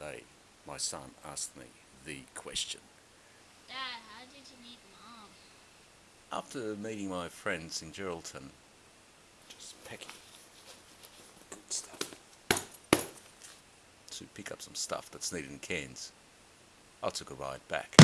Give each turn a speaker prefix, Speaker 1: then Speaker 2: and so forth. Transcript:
Speaker 1: day, my son asked me the question.
Speaker 2: Dad, how did you meet Mom?
Speaker 1: After meeting my friends in Geraldton, just packing good stuff to pick up some stuff that's needed in Cairns. I took a ride back.